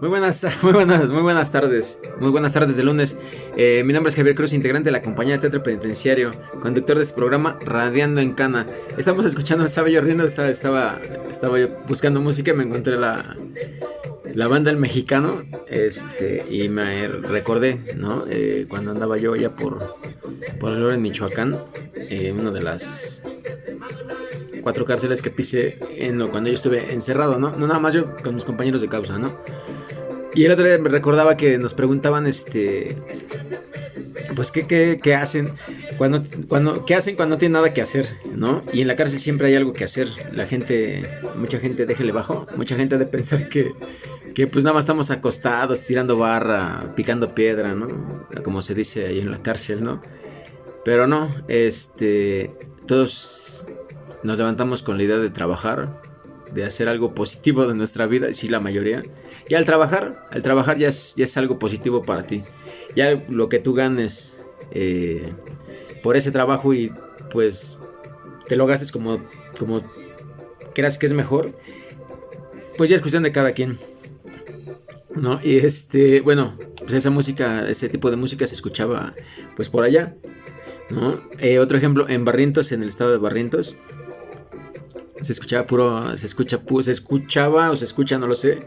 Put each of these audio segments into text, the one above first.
Muy buenas, muy buenas, muy buenas tardes. Muy buenas tardes de lunes. Eh, mi nombre es Javier Cruz, integrante de la compañía de teatro penitenciario, conductor de este programa Radiando en Cana. Estamos escuchando, estaba yo riendo, estaba, estaba, estaba yo buscando música y me encontré la, la banda El Mexicano. Este, y me recordé, ¿no? Eh, cuando andaba yo allá por, por el en Michoacán, eh, una de las cuatro cárceles que pisé en lo, cuando yo estuve encerrado, ¿no? No nada más yo con mis compañeros de causa, ¿no? Y el otro día me recordaba que nos preguntaban, este, pues, ¿qué, qué, qué hacen? Cuando, cuando, ¿Qué hacen cuando no tienen nada que hacer? ¿No? Y en la cárcel siempre hay algo que hacer. La gente, mucha gente, déjele bajo, mucha gente de pensar que, que pues nada más estamos acostados, tirando barra, picando piedra, ¿no? Como se dice ahí en la cárcel, ¿no? Pero no, este, todos nos levantamos con la idea de trabajar, de hacer algo positivo de nuestra vida, sí la mayoría. Y al trabajar, al trabajar ya es, ya es algo positivo para ti. Ya lo que tú ganes eh, por ese trabajo y pues te lo gastes como, como creas que es mejor, pues ya es cuestión de cada quien. ¿No? Y este, bueno, pues esa música, ese tipo de música se escuchaba pues por allá. ¿no? Eh, otro ejemplo, en Barrientos, en el estado de Barrientos, se escuchaba puro, se escucha, se escuchaba o se escucha, no lo sé.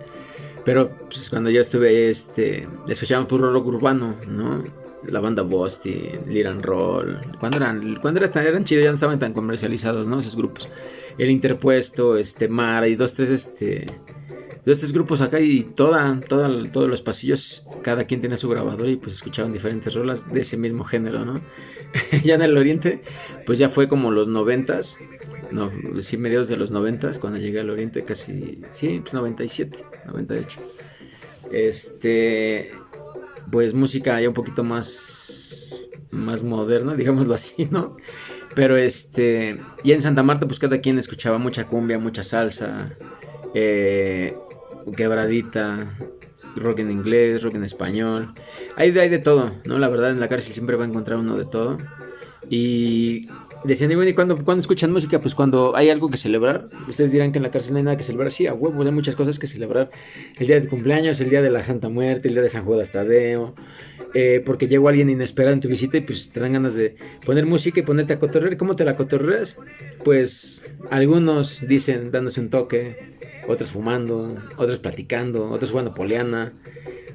Pero pues, cuando yo estuve, este, escuchaban puro rock urbano, ¿no? La banda Bosti, Liran Roll. Cuando eran, cuando eran, eran chidos, ya no estaban tan comercializados, ¿no? Esos grupos. El Interpuesto, este, Mara y dos, tres, este, dos, tres grupos acá y toda, toda, todos los pasillos, cada quien tenía su grabador y pues escuchaban diferentes rolas de ese mismo género, ¿no? ya en el oriente, pues ya fue como los noventas, no, sí, mediados de los 90, cuando llegué al Oriente, casi, sí, pues 97, 98. Este, pues música ya un poquito más, más moderna, digámoslo así, ¿no? Pero este, y en Santa Marta, pues cada quien escuchaba mucha cumbia, mucha salsa, eh, quebradita, rock en inglés, rock en español. Hay, hay de todo, ¿no? La verdad, en la cárcel siempre va a encontrar uno de todo. Y Decían, y bueno, ¿y cuando, escuchan música? Pues cuando hay algo que celebrar. Ustedes dirán que en la cárcel no hay nada que celebrar. Sí, a huevo, hay muchas cosas que celebrar. El día de cumpleaños, el día de la Santa Muerte, el día de San Judas Tadeo. Eh, porque llegó alguien inesperado en tu visita y pues te dan ganas de poner música y ponerte a cotorrear. ¿Cómo te la cotorreas? Pues algunos dicen dándose un toque, otros fumando, otros platicando, otros jugando poliana,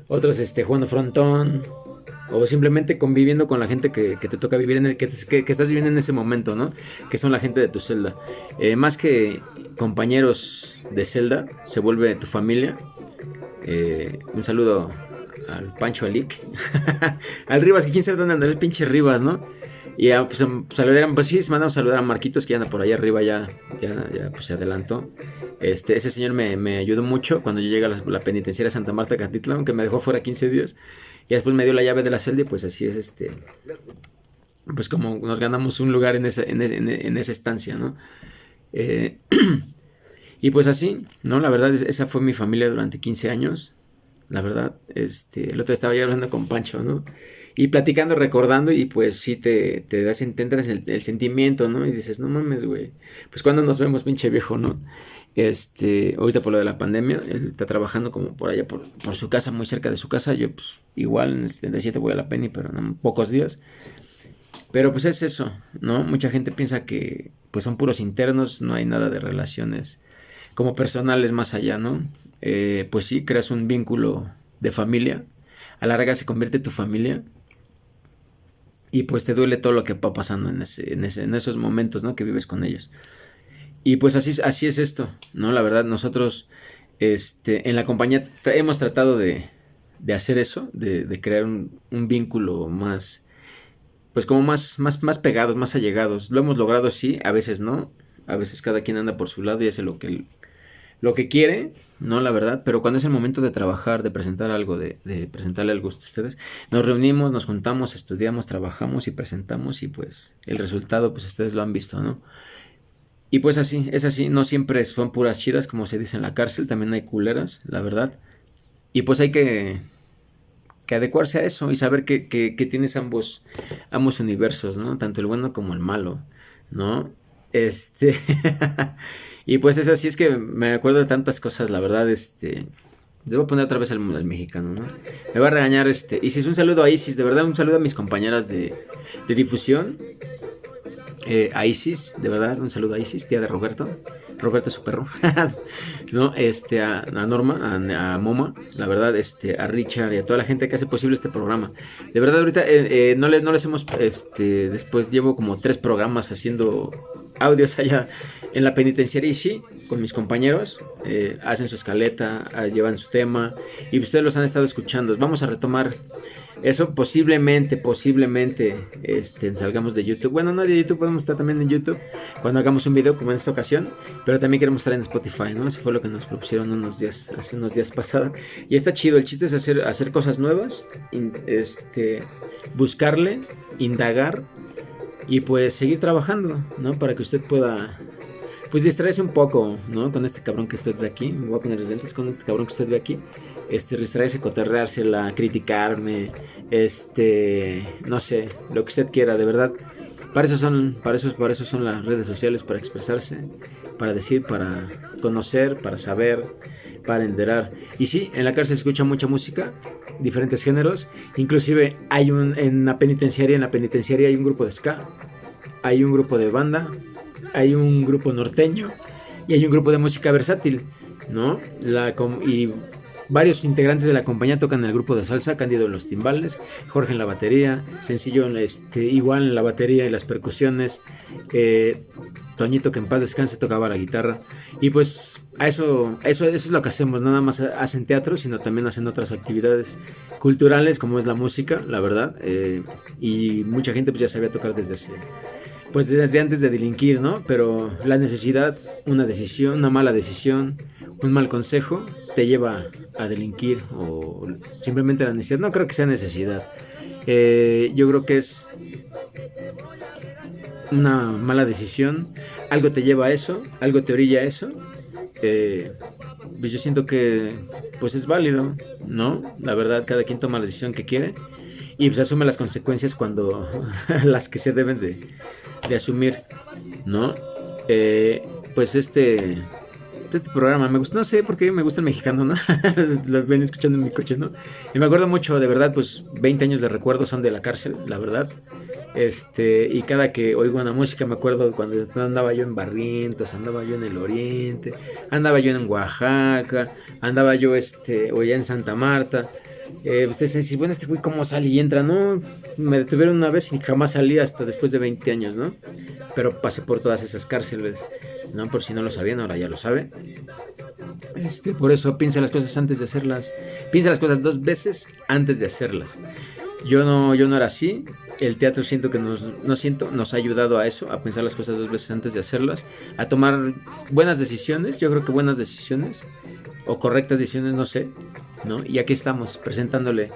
otros este, jugando frontón, o simplemente conviviendo con la gente que, te toca vivir, en el, que, estás viviendo en ese momento, ¿no? Que son la gente de tu celda. Eh, más que compañeros de celda, se vuelve tu familia. Eh, un saludo al Pancho Alic, al Rivas, que quién sabe dónde anda el pinche Rivas, ¿no? Y ya, pues, em, saludar, pues sí, se mandamos a saludar a Marquitos, que anda por allá arriba, ya, ya, pues se adelantó. Este, ese señor me, ayudó mucho cuando yo llegué a la, penitenciaria Santa Marta Catitlán, aunque me dejó fuera 15 días. Y después me dio la llave de la celda y pues así es este. Pues como nos ganamos un lugar en esa, en, esa estancia, ¿no? Eh, y pues así, ¿no? La verdad, esa fue mi familia durante 15 años. La verdad, este, el otro estaba yo hablando con Pancho, ¿no? Y platicando, recordando, y pues sí te, te das, entender el, el, sentimiento, ¿no? Y dices, no mames, güey. Pues cuando nos vemos, pinche viejo, ¿no? Este, ahorita por lo de la pandemia, él está trabajando como por allá, por, su casa, muy cerca de su casa. Yo, pues, igual en el 77 voy a la Penny, pero en pocos días. Pero pues es eso, ¿no? Mucha gente piensa que pues son puros internos, no hay nada de relaciones como personales más allá, ¿no? Eh, pues sí, creas un vínculo de familia, a la larga se convierte tu familia y pues te duele todo lo que va pasando en, ese, en, esos momentos, ¿no? Que vives con ellos. Y pues así, así es esto, ¿no? La verdad, nosotros este, en la compañía hemos tratado de, de hacer eso, de, de crear un, un, vínculo más, pues como más, más, más pegados, más allegados. Lo hemos logrado, sí, a veces no, a veces cada quien anda por su lado y hace lo que, lo que quiere, ¿no? La verdad, pero cuando es el momento de trabajar, de presentar algo, de, de presentarle algo a ustedes, nos reunimos, nos juntamos, estudiamos, trabajamos y presentamos y pues el resultado, pues ustedes lo han visto, ¿no? Y pues así, es así, no siempre son puras chidas como se dice en la cárcel, también hay culeras, la verdad. Y pues hay que, que adecuarse a eso y saber que, que, tienes ambos, ambos universos, ¿no? Tanto el bueno como el malo, ¿no? Este... y pues es así, es que me acuerdo de tantas cosas, la verdad, este... A poner otra vez al, mexicano, ¿no? Me va a regañar este. Y si es un saludo a Isis, de verdad, un saludo a mis compañeras de, de difusión. Eh, a Isis, de verdad, un saludo a Isis, tía de Roberto. Roberto su perro. no, este, a, Norma, a, Moma, la verdad, este, a Richard y a toda la gente que hace posible este programa. De verdad, ahorita eh, eh, no, le, no les hemos, este, después llevo como tres programas haciendo audios allá en la penitenciaria y sí, con mis compañeros, eh, hacen su escaleta, ah, llevan su tema y ustedes los han estado escuchando. Vamos a retomar eso posiblemente, posiblemente este, salgamos de YouTube. Bueno, no de YouTube, podemos estar también en YouTube cuando hagamos un video como en esta ocasión, pero también queremos estar en Spotify, ¿no? Eso fue lo que nos propusieron unos días, hace unos días pasados. Y está chido, el chiste es hacer, hacer cosas nuevas, este, buscarle, indagar y pues seguir trabajando, ¿no? Para que usted pueda pues distraerse un poco, ¿no? Con este cabrón que usted ve aquí. Me voy a poner los lentes con este cabrón que usted ve aquí. Este, distraerse, coterrársela, criticarme, este, no sé, lo que usted quiera, de verdad. Para eso son, para eso, para eso son las redes sociales, para expresarse, para decir, para conocer, para saber, para enterar. Y sí, en la cárcel se escucha mucha música, diferentes géneros. Inclusive hay un, en la penitenciaria, en la penitenciaria hay un grupo de ska, hay un grupo de banda, hay un grupo norteño y hay un grupo de música versátil, ¿no? La, y varios integrantes de la compañía tocan en el grupo de salsa, Cándido en los timbales, Jorge en la batería, Sencillo este, igual en la batería y las percusiones, eh, Toñito que en paz descanse tocaba la guitarra y pues a eso, eso, eso es lo que hacemos, nada más hacen teatro, sino también hacen otras actividades culturales como es la música, la verdad, eh, y mucha gente pues ya sabía tocar desde hace pues desde antes de delinquir, ¿no? Pero la necesidad, una decisión, una mala decisión, un mal consejo, te lleva a delinquir o simplemente la necesidad. No creo que sea necesidad. Eh, yo creo que es una mala decisión. Algo te lleva a eso, algo te orilla a eso. Eh, pues yo siento que pues es válido, ¿no? La verdad, cada quien toma la decisión que quiere y pues asume las consecuencias cuando las que se deben de, de asumir, ¿no? Eh, pues este este programa me gusta, no sé por qué me gusta el mexicano, ¿no? Lo ven escuchando en mi coche, ¿no? Y me acuerdo mucho, de verdad, pues 20 años de recuerdo son de la cárcel, la verdad. Este, y cada que oigo una música me acuerdo cuando andaba yo en Barrientos, andaba yo en el Oriente, andaba yo en Oaxaca, andaba yo este, o ya en Santa Marta. Eh, ustedes dicen, bueno, este güey cómo sale y entra, ¿no? Me detuvieron una vez y jamás salí hasta después de 20 años, ¿no? Pero pasé por todas esas cárceles, ¿no? Por si no lo sabían, ahora ya lo sabe. Este, por eso piensa las cosas antes de hacerlas. Piensa las cosas dos veces antes de hacerlas. Yo no, yo no era así. El teatro siento que nos, no siento, nos ha ayudado a eso, a pensar las cosas dos veces antes de hacerlas, a tomar buenas decisiones. Yo creo que buenas decisiones o correctas decisiones, no sé, ¿no? Y aquí estamos presentándole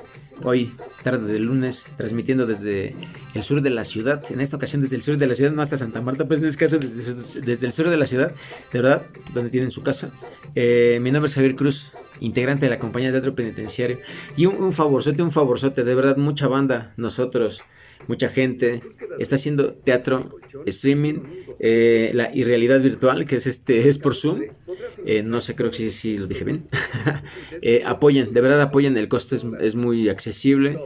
hoy, tarde de lunes, transmitiendo desde el sur de la ciudad, en esta ocasión desde el sur de la ciudad, no hasta Santa Marta, pues en este caso desde, el sur de la ciudad, de verdad, donde tienen su casa. Eh, mi nombre es Javier Cruz, integrante de la compañía de teatro penitenciario. Y un, un favorzote, un favorzote, de verdad, mucha banda, nosotros mucha gente está haciendo teatro streaming eh, la irrealidad virtual que es este es por zoom eh, no sé, creo que sí, sí lo dije bien. Eh, apoyen, de verdad apoyen, el costo es, muy accesible.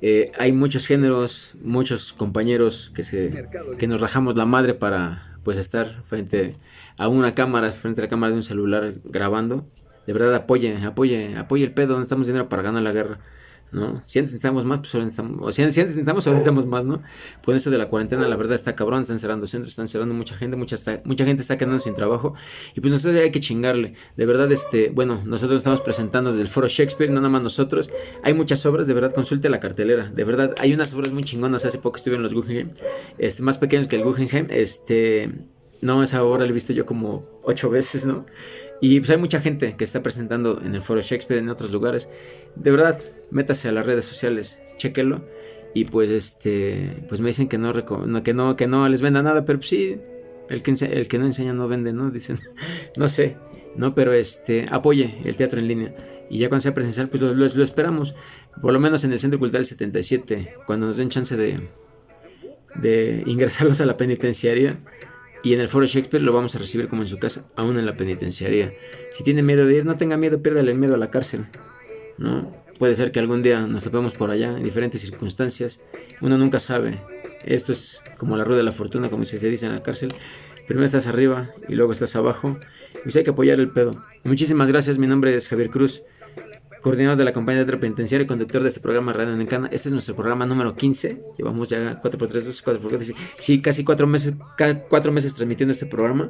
Eh, hay muchos géneros, muchos compañeros que, se, que nos rajamos la madre para pues estar frente a una cámara, frente a la cámara de un celular grabando. De verdad apoyen, apoyen, apoyen el pedo, no estamos dinero para ganar la guerra. ¿No? Si antes necesitamos más, pues ahora necesitamos, o si, antes necesitamos, ahora necesitamos más, ¿no? Pues esto de la cuarentena, la verdad está cabrón, están cerrando centros, están cerrando mucha gente, mucha, mucha gente está quedando sin trabajo, y pues nosotros hay que chingarle, de verdad, este, bueno, nosotros estamos presentando desde el foro Shakespeare, no nada más nosotros, hay muchas obras, de verdad, consulte la cartelera, de verdad, hay unas obras muy chingonas, hace poco estuve en los Guggenheim, este, más pequeños que el Guggenheim, este, no, esa obra la he visto yo como ocho veces, ¿no? Y pues hay mucha gente que está presentando en el foro Shakespeare, en otros lugares, de verdad, métase a las redes sociales, chéquelo. Y pues este, pues me dicen que no, que no, que no les venda nada, pero pues sí, el que, el que no enseña no vende, ¿no? Dicen, no sé, ¿no? Pero este, apoye el teatro en línea. Y ya cuando sea presencial, pues lo, lo, esperamos. Por lo menos en el Centro Cultural 77, cuando nos den chance de, de ingresarlos a la penitenciaria. Y en el foro Shakespeare lo vamos a recibir como en su casa, aún en la penitenciaría. Si tiene miedo de ir, no tenga miedo, piérdale el miedo a la cárcel. ¿no? Puede ser que algún día nos topemos por allá, en diferentes circunstancias. Uno nunca sabe. Esto es como la rueda de la fortuna, como se dice en la cárcel. Primero estás arriba y luego estás abajo. Pues hay que apoyar el pedo. Muchísimas gracias, mi nombre es Javier Cruz coordinador de la compañía de penitenciaria y conductor de este programa Radio Nencana. Este es nuestro programa número 15. Llevamos ya 4x3, 4x4, sí, casi 4 meses, cuatro meses transmitiendo este programa.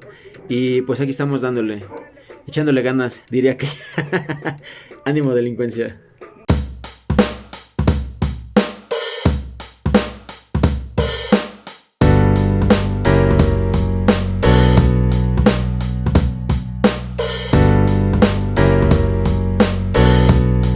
Y pues aquí estamos dándole, echándole ganas, diría que. Ánimo delincuencia.